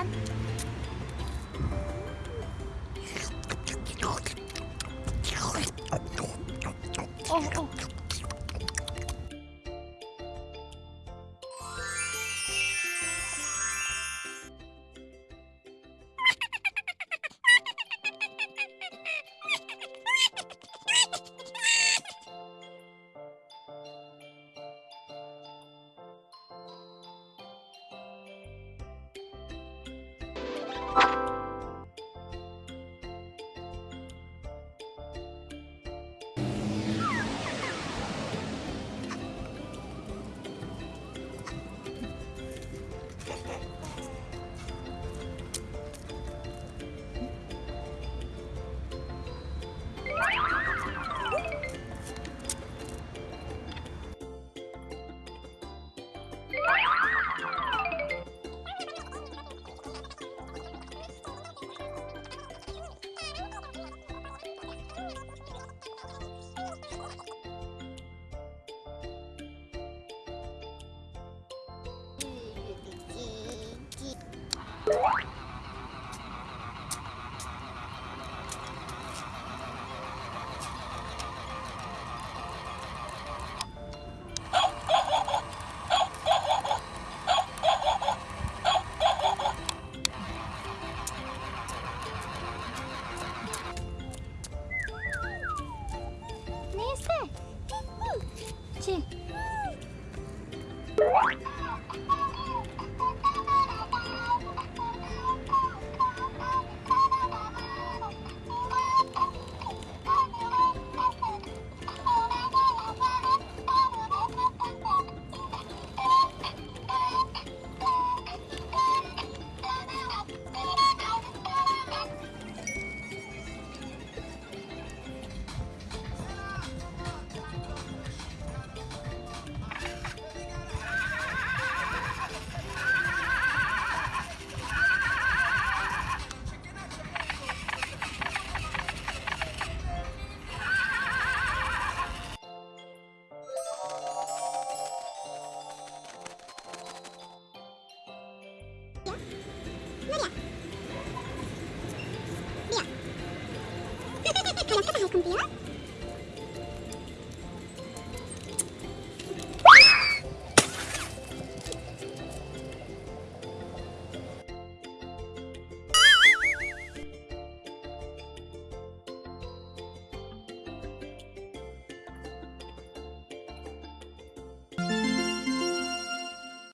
짠. 어, 어. you 그 냥 타다 할 건데요?